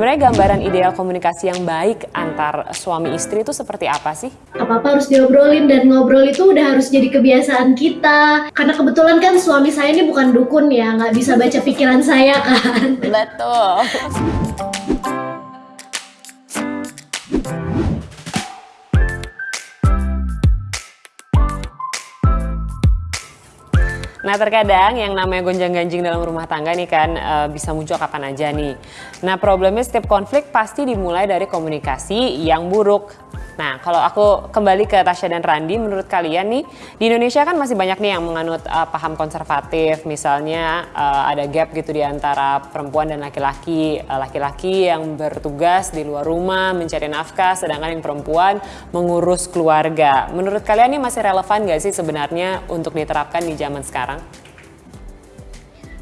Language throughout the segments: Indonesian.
Sebenarnya gambaran ideal komunikasi yang baik antar suami istri itu seperti apa sih? Apa-apa harus diobrolin dan ngobrol itu udah harus jadi kebiasaan kita. Karena kebetulan kan suami saya ini bukan dukun ya, nggak bisa baca pikiran saya kan. Betul. Nah terkadang yang namanya gonjang-ganjing dalam rumah tangga nih kan e, bisa muncul kapan aja nih. Nah problemnya setiap konflik pasti dimulai dari komunikasi yang buruk. Nah, kalau aku kembali ke Tasya dan Randi, menurut kalian nih di Indonesia kan masih banyak nih yang menganut uh, paham konservatif, misalnya uh, ada gap gitu di antara perempuan dan laki-laki, uh, laki-laki yang bertugas di luar rumah mencari nafkah, sedangkan yang perempuan mengurus keluarga. Menurut kalian ini masih relevan gak sih sebenarnya untuk diterapkan di zaman sekarang?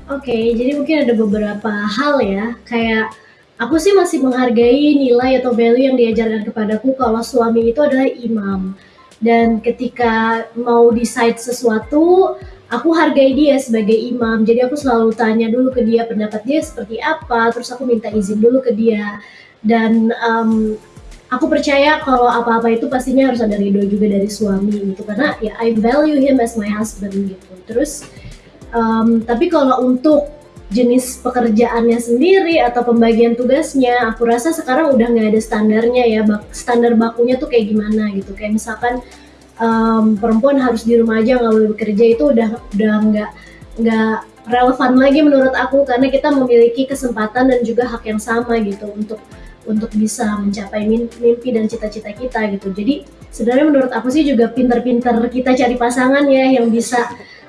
Oke, okay, jadi mungkin ada beberapa hal ya, kayak Aku sih masih menghargai nilai atau value yang diajarkan kepadaku kalau suami itu adalah imam. Dan ketika mau decide sesuatu, aku hargai dia sebagai imam. Jadi aku selalu tanya dulu ke dia pendapat dia seperti apa, terus aku minta izin dulu ke dia. Dan um, aku percaya kalau apa-apa itu pastinya harus ada ridho juga dari suami gitu karena ya I value him as my husband gitu. Terus um, tapi kalau untuk jenis pekerjaannya sendiri atau pembagian tugasnya aku rasa sekarang udah nggak ada standarnya ya standar bakunya tuh kayak gimana gitu. Kayak misalkan um, perempuan harus di rumah aja nggak boleh bekerja itu udah udah nggak nggak relevan lagi menurut aku karena kita memiliki kesempatan dan juga hak yang sama gitu untuk untuk bisa mencapai mimpi dan cita-cita kita gitu. Jadi sebenarnya menurut aku sih juga pinter-pinter kita cari pasangan ya yang bisa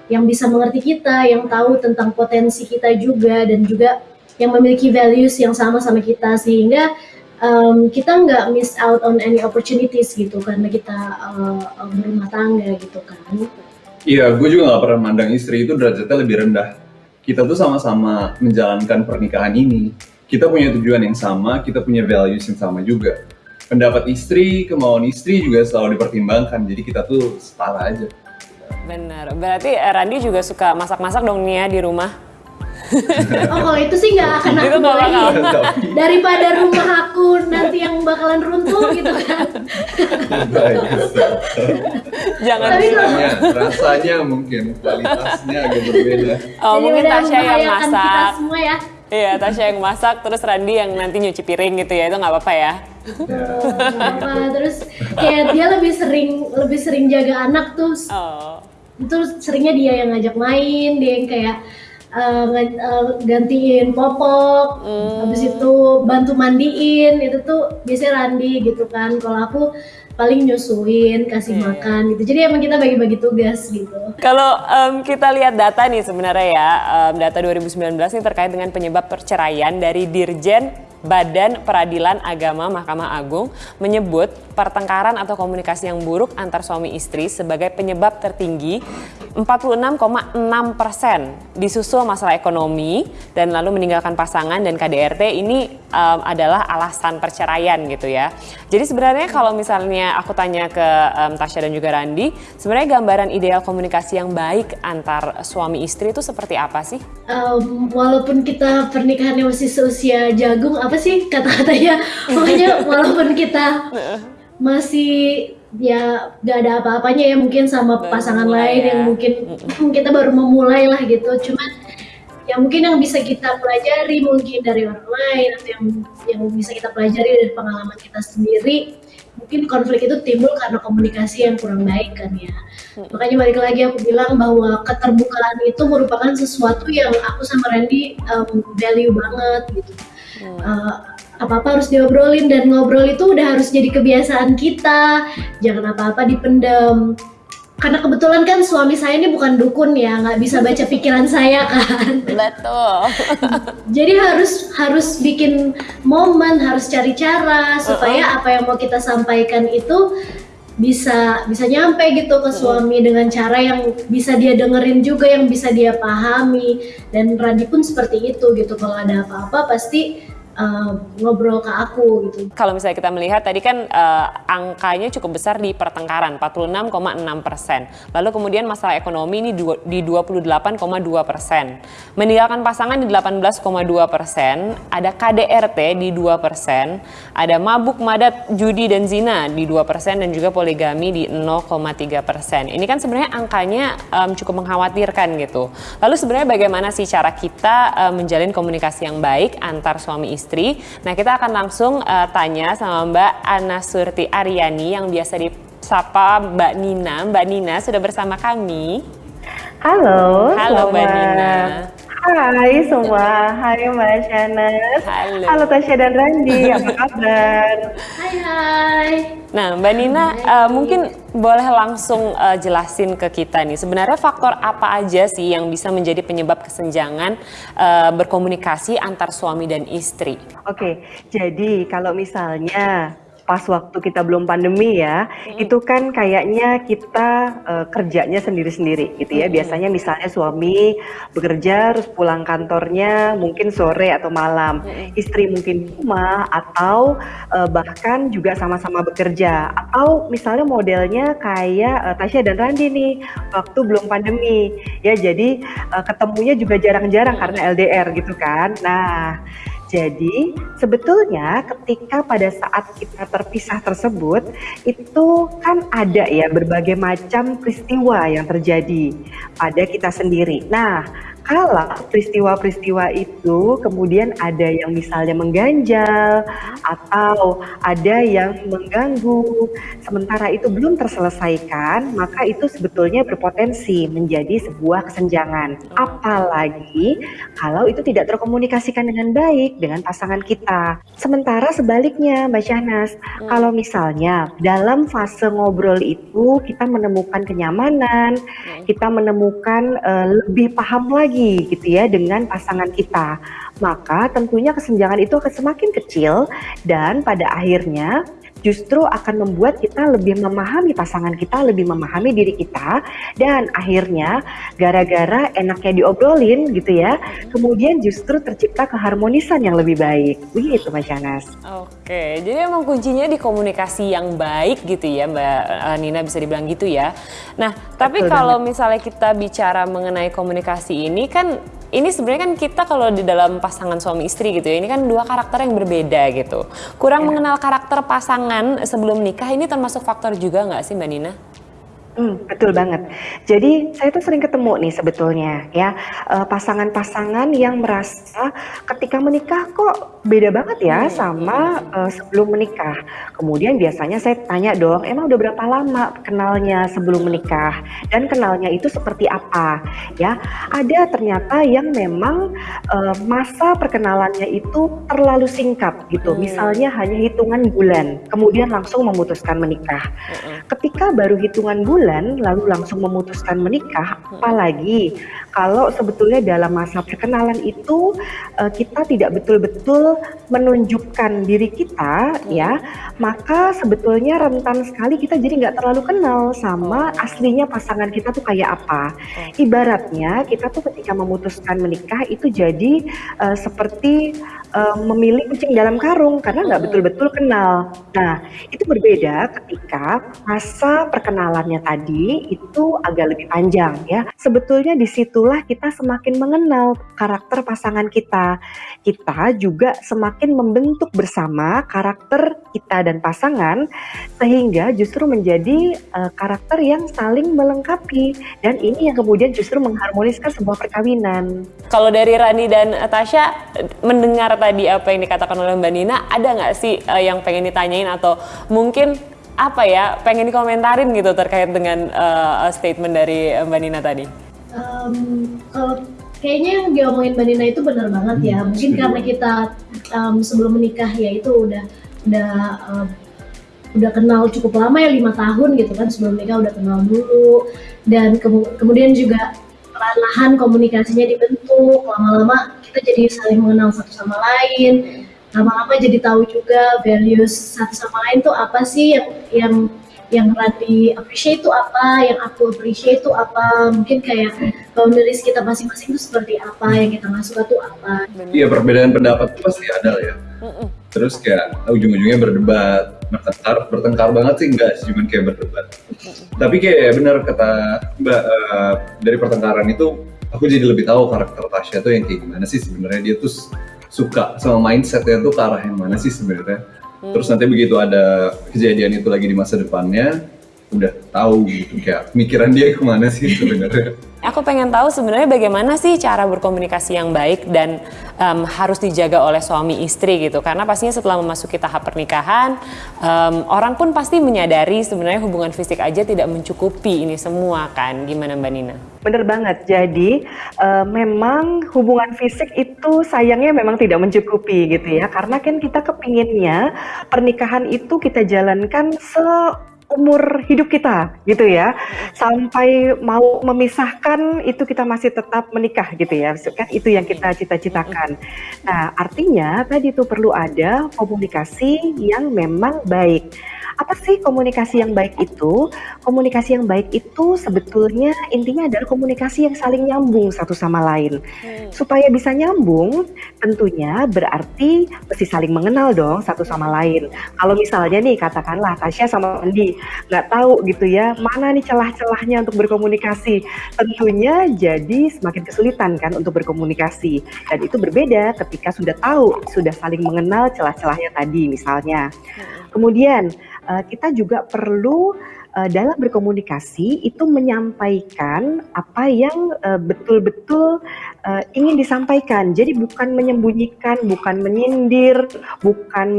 yang bisa mengerti kita, yang tahu tentang potensi kita juga dan juga yang memiliki values yang sama sama kita sehingga um, kita nggak miss out on any opportunities gitu karena kita uh, berumah tangga gitu kan. Iya, gue juga nggak pernah mandang istri itu derajatnya lebih rendah. Kita tuh sama-sama menjalankan pernikahan ini. Kita punya tujuan yang sama, kita punya values yang sama juga. Pendapat istri, kemauan istri juga selalu dipertimbangkan. Jadi kita tuh setara aja. Benar. Berarti eh, Randi juga suka masak-masak dong nih ya di rumah. oh kalau itu sih nggak akan aku bolehin daripada rumah aku nanti yang bakalan runtuh gitu kan. Jangan Tapi rasanya, rasanya mungkin kualitasnya agak berbeda. Oh Jadi mungkin Tasya yang masak. kita semua ya. Iya Tasya yang masak terus Randi yang nanti nyuci piring gitu ya itu nggak apa-apa ya? Apa terus kayak dia lebih sering lebih sering jaga anak tuh. Oh itu seringnya dia yang ngajak main dia yang kayak uh, uh, gantiin popok hmm. habis itu bantu mandiin itu tuh biasanya Randi gitu kan kalau aku paling nyusuin, kasih yeah. makan gitu. Jadi emang kita bagi-bagi tugas gitu. Kalau um, kita lihat data nih sebenarnya ya, um, data 2019 ini terkait dengan penyebab perceraian dari Dirjen Badan Peradilan Agama Mahkamah Agung menyebut pertengkaran atau komunikasi yang buruk antar suami istri sebagai penyebab tertinggi 46,6 persen disusul masalah ekonomi dan lalu meninggalkan pasangan dan KDRT ini um, adalah alasan perceraian gitu ya. Jadi sebenarnya kalau misalnya aku tanya ke um, Tasya dan juga Randi, sebenarnya gambaran ideal komunikasi yang baik antar suami istri itu seperti apa sih? Um, walaupun kita pernikahannya masih seusia jagung, apa sih kata-katanya pokoknya walaupun kita masih ya gak ada apa-apanya ya mungkin sama baru pasangan lain ya. yang mungkin kita baru memulai lah gitu. Cuman ya mungkin yang bisa kita pelajari mungkin dari orang lain atau yang yang bisa kita pelajari dari pengalaman kita sendiri mungkin konflik itu timbul karena komunikasi yang kurang baik kan ya. Makanya balik lagi aku bilang bahwa keterbukaan itu merupakan sesuatu yang aku sama Randy um, value banget gitu. Uh, apa-apa harus diobrolin dan ngobrol itu udah harus jadi kebiasaan kita. Jangan apa-apa dipendam karena kebetulan kan suami saya ini bukan dukun ya nggak bisa baca pikiran saya kan. Betul. Jadi harus harus bikin momen harus cari cara supaya uh -uh. apa yang mau kita sampaikan itu bisa bisa nyampe gitu ke suami dengan cara yang bisa dia dengerin juga yang bisa dia pahami. Dan Randi pun seperti itu gitu. Kalau ada apa-apa pasti uh, ngobrol ke aku gitu. Kalau misalnya kita melihat tadi kan uh, angkanya cukup besar di pertengkaran 46,6 persen. Lalu kemudian masalah ekonomi ini di 28,2 persen. Meninggalkan pasangan di 18,2 persen. Ada KDRT di 2 persen. Ada mabuk, madat, judi dan zina di 2 persen dan juga poligami di 0,3 persen. Ini kan sebenarnya angkanya um, cukup mengkhawatirkan gitu. Lalu sebenarnya bagaimana sih cara kita um, menjalin komunikasi yang baik antar suami istri istri. Nah, kita akan langsung uh, tanya sama Mbak Ana Surti Aryani yang biasa disapa Mbak Nina. Mbak Nina sudah bersama kami. Halo. Halo Mbak Nina. Semua, hai Mbak Shanas. Halo. Halo Tasya dan Randi, apa kabar? Hai hai. Nah Mbak Nina, uh, mungkin boleh langsung uh, jelasin ke kita nih, sebenarnya faktor apa aja sih yang bisa menjadi penyebab kesenjangan uh, berkomunikasi antar suami dan istri? Oke, jadi kalau misalnya pas waktu kita belum pandemi ya, hmm. itu kan kayaknya kita uh, kerjanya sendiri-sendiri gitu ya. Hmm. Biasanya misalnya suami bekerja terus pulang kantornya mungkin sore atau malam, hmm. istri mungkin di rumah atau uh, bahkan juga sama-sama bekerja atau misalnya modelnya kayak uh, Tasya dan Randi nih waktu belum pandemi ya. Jadi uh, ketemunya juga jarang-jarang karena LDR gitu kan. Nah, jadi sebetulnya ketika pada saat kita terpisah tersebut itu kan ada ya berbagai macam peristiwa yang terjadi pada kita sendiri. Nah, kalau peristiwa-peristiwa itu kemudian ada yang misalnya mengganjal atau ada yang mengganggu, sementara itu belum terselesaikan, maka itu sebetulnya berpotensi menjadi sebuah kesenjangan. Apalagi kalau itu tidak terkomunikasikan dengan baik dengan pasangan kita. Sementara sebaliknya, Mbak Syahnas, hmm. kalau misalnya dalam fase ngobrol itu kita menemukan kenyamanan, hmm. kita menemukan uh, lebih paham lagi lagi gitu ya dengan pasangan kita. Maka tentunya kesenjangan itu akan semakin kecil dan pada akhirnya justru akan membuat kita lebih memahami pasangan kita, lebih memahami diri kita, dan akhirnya gara-gara enaknya diobrolin gitu ya, kemudian justru tercipta keharmonisan yang lebih baik. Begitu Mas Janas. Oke, jadi emang kuncinya di komunikasi yang baik gitu ya Mbak eh, Nina bisa dibilang gitu ya. Nah, tapi Betul kalau banget. misalnya kita bicara mengenai komunikasi ini kan ini sebenarnya kan kita kalau di dalam pasangan suami istri gitu ya, ini kan dua karakter yang berbeda gitu. Kurang ya. mengenal karakter pasangan sebelum nikah ini termasuk faktor juga nggak sih Mbak Nina? Hmm, betul banget. Jadi saya tuh sering ketemu nih sebetulnya ya eh, pasangan-pasangan yang merasa ketika menikah kok beda banget ya hmm. sama uh, sebelum menikah. Kemudian biasanya saya tanya dong, emang udah berapa lama kenalnya sebelum menikah dan kenalnya itu seperti apa? Ya, ada ternyata yang memang uh, masa perkenalannya itu terlalu singkat gitu. Hmm. Misalnya hanya hitungan bulan, kemudian langsung memutuskan menikah. Hmm. Ketika baru hitungan bulan bulan lalu langsung memutuskan menikah, apalagi kalau sebetulnya dalam masa perkenalan itu uh, kita tidak betul-betul menunjukkan diri kita ya, maka sebetulnya rentan sekali kita jadi nggak terlalu kenal sama aslinya pasangan kita tuh kayak apa. Ibaratnya kita tuh ketika memutuskan menikah itu jadi uh, seperti uh, memilih kucing dalam karung karena nggak betul-betul kenal. Nah itu berbeda ketika masa perkenalannya tadi itu agak lebih panjang ya. Sebetulnya di situlah kita semakin mengenal karakter pasangan kita. Kita juga semakin membentuk bersama karakter kita dan pasangan sehingga justru menjadi uh, karakter yang saling melengkapi dan ini yang kemudian justru mengharmoniskan sebuah perkawinan. Kalau dari Rani dan Tasya mendengar tadi apa yang dikatakan oleh Mbak Nina, ada nggak sih uh, yang pengen ditanyain atau mungkin apa ya pengen dikomentarin gitu terkait dengan uh, statement dari Mbak Nina tadi? Um, kalau kayaknya yang diomongin Mbak Nina itu benar banget ya. Hmm, Mungkin karena kita um, sebelum menikah ya itu udah udah uh, udah kenal cukup lama ya lima tahun gitu kan sebelum nikah udah kenal dulu dan ke kemudian juga perlahan komunikasinya dibentuk. Lama-lama kita jadi saling mengenal satu sama lain. Lama-lama jadi tahu juga values satu sama lain tuh apa sih yang yang yang Randy appreciate itu apa, yang aku appreciate itu apa, mungkin kayak boundaries kita masing-masing itu seperti apa, yang kita nggak suka tuh apa. Iya perbedaan pendapat itu pasti ada ya. terus kayak ujung-ujungnya berdebat bertengkar bertengkar banget sih enggak sih cuman kayak berdebat. Tapi kayak bener kata mbak uh, dari pertengkaran itu aku jadi lebih tahu karakter Tasya tuh yang kayak gimana sih sebenarnya. Dia tuh suka sama mindsetnya tuh ke arah yang mana sih sebenarnya. Hmm. terus nanti begitu ada kejadian itu lagi di masa depannya udah tahu gitu kayak pikiran dia ke mana sih sebenarnya Aku pengen tahu sebenarnya bagaimana sih cara berkomunikasi yang baik dan um, harus dijaga oleh suami istri gitu. Karena pastinya setelah memasuki tahap pernikahan, um, orang pun pasti menyadari sebenarnya hubungan fisik aja tidak mencukupi ini semua kan. Gimana Mbak Nina? Bener banget. Jadi uh, memang hubungan fisik itu sayangnya memang tidak mencukupi gitu ya. Karena kan kita kepinginnya pernikahan itu kita jalankan se umur hidup kita gitu ya. Sampai mau memisahkan itu kita masih tetap menikah gitu ya. Kan itu yang kita cita-citakan. Nah artinya tadi itu perlu ada komunikasi yang memang baik apa sih komunikasi yang baik itu? Komunikasi yang baik itu sebetulnya intinya adalah komunikasi yang saling nyambung satu sama lain. Hmm. Supaya bisa nyambung, tentunya berarti mesti saling mengenal dong satu sama lain. Kalau misalnya nih katakanlah Tasya sama Andi nggak tahu gitu ya mana nih celah-celahnya untuk berkomunikasi, tentunya jadi semakin kesulitan kan untuk berkomunikasi. Dan itu berbeda ketika sudah tahu, sudah saling mengenal celah-celahnya tadi misalnya. Hmm. Kemudian uh, kita juga perlu uh, dalam berkomunikasi itu menyampaikan apa yang uh, betul-betul uh, ingin disampaikan. Jadi bukan menyembunyikan, bukan menyindir, bukan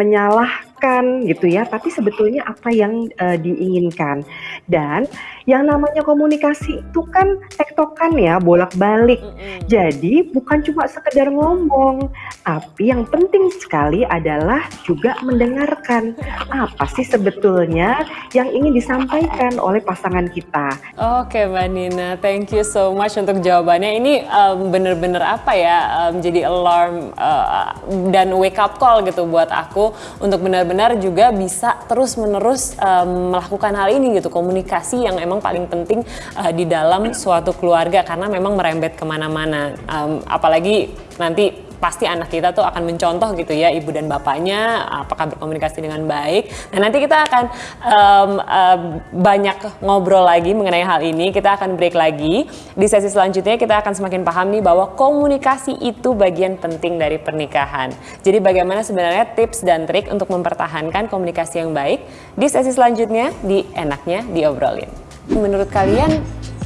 menyalahkan gitu ya, tapi sebetulnya apa yang uh, diinginkan. Dan yang namanya komunikasi itu kan tektokan ya, bolak-balik. Mm -hmm. Jadi bukan cuma sekedar ngomong, tapi yang penting sekali adalah juga mendengarkan apa sih sebetulnya yang ingin disampaikan oleh pasangan kita. Oke, Mbak Nina, thank you so much untuk jawabannya. Ini um, bener-bener apa ya, um, jadi alarm uh, dan wake up call gitu buat aku untuk benar-benar juga bisa terus-menerus um, melakukan hal ini gitu, komunikasi yang emang paling penting uh, di dalam suatu keluarga karena memang merembet ke mana-mana. Um, apalagi nanti pasti anak kita tuh akan mencontoh gitu ya ibu dan bapaknya apakah berkomunikasi dengan baik. Nah nanti kita akan um, uh, banyak ngobrol lagi mengenai hal ini. Kita akan break lagi di sesi selanjutnya kita akan semakin paham nih bahwa komunikasi itu bagian penting dari pernikahan. Jadi bagaimana sebenarnya tips dan trik untuk mempertahankan komunikasi yang baik di sesi selanjutnya di enaknya diobrolin. Menurut kalian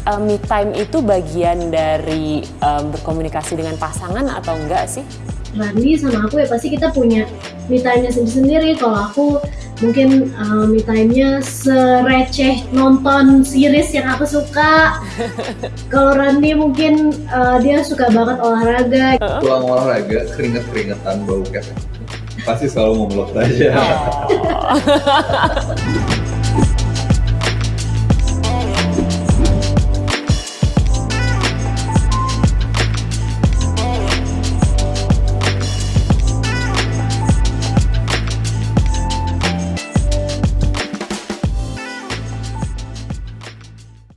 uh, me time itu bagian dari um, berkomunikasi dengan pasangan atau enggak sih? Randi sama aku ya pasti kita punya me time-nya sendiri-sendiri. Kalau aku mungkin uh, me time-nya sereceh nonton series yang aku suka. Kalau Randi mungkin uh, dia suka banget olahraga. Pulang olahraga, keringet-keringetan bau kan. Pasti selalu ngobrol aja. Oh.